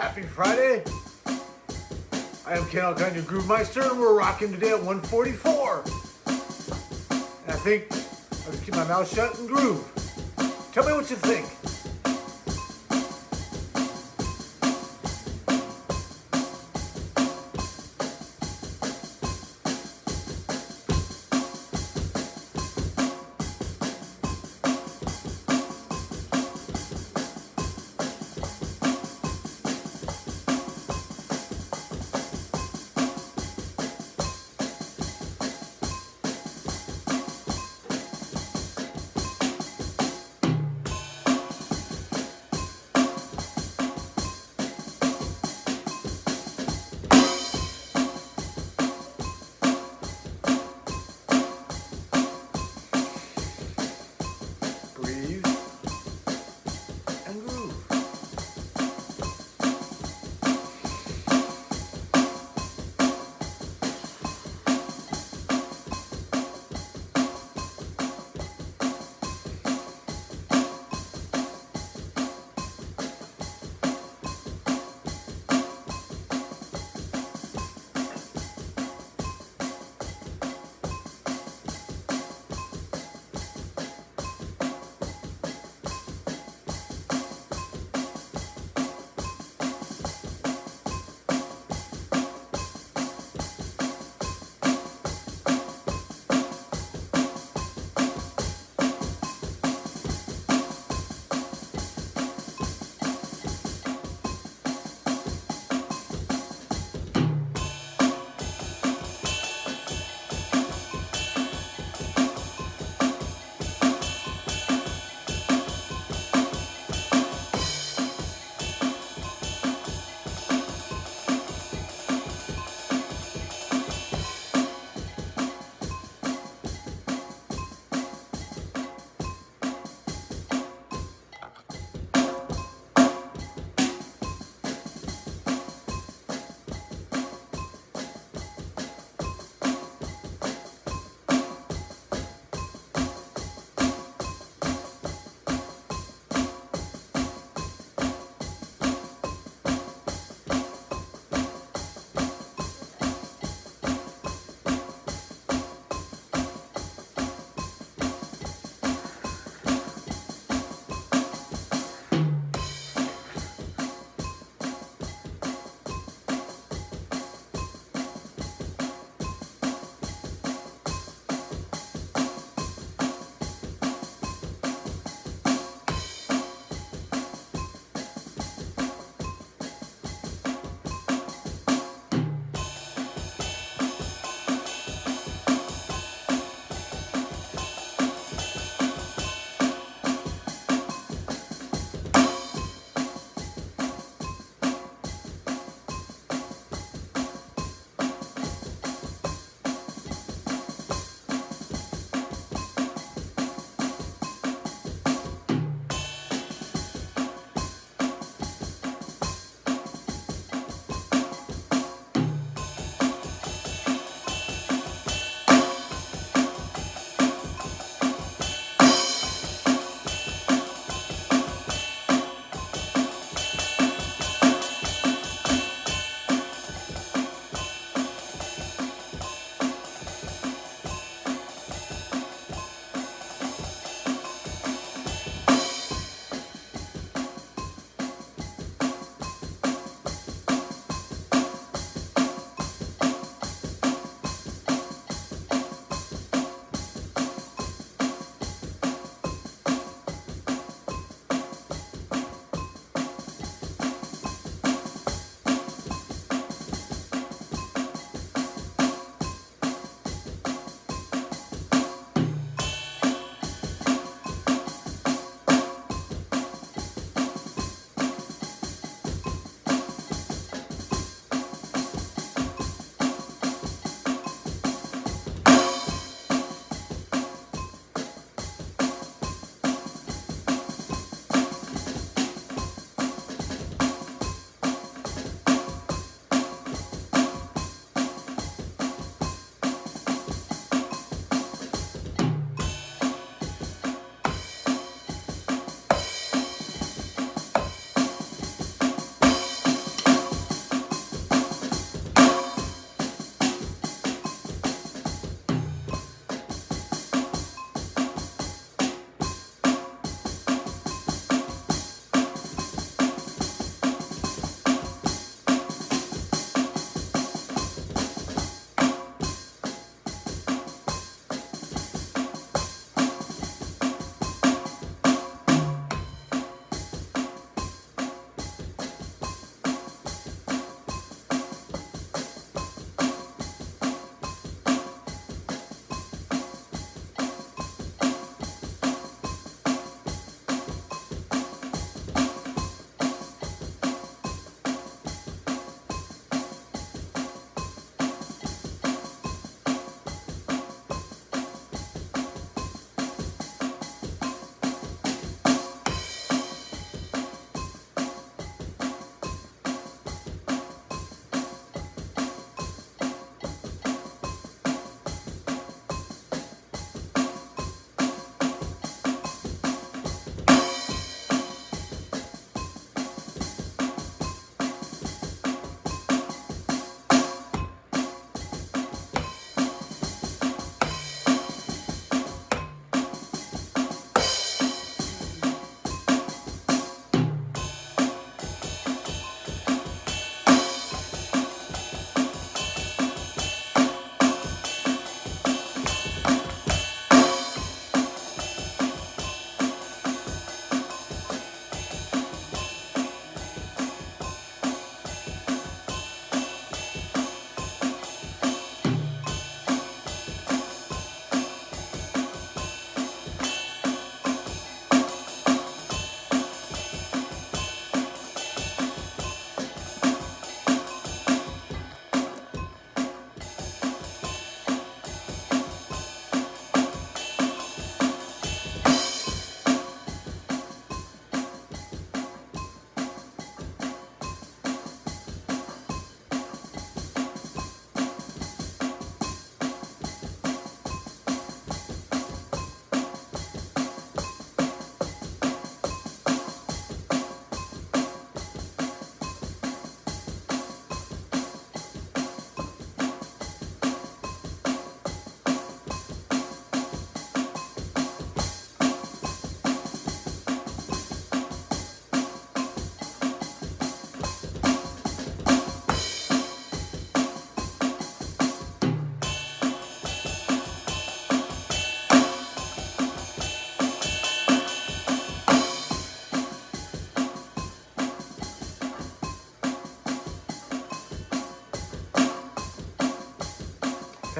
Happy Friday. I am Ken Alkine, your Groove Meister, and we're rocking today at 144. And I think I'll just keep my mouth shut and groove. Tell me what you think.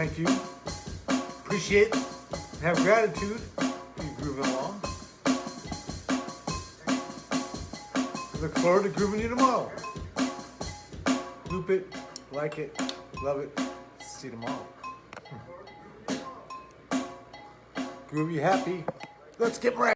Thank you. Appreciate have gratitude for you grooving along. Look forward to grooving you tomorrow. Loop it, like it, love it. See you tomorrow. Groovy happy. Let's get wrecked.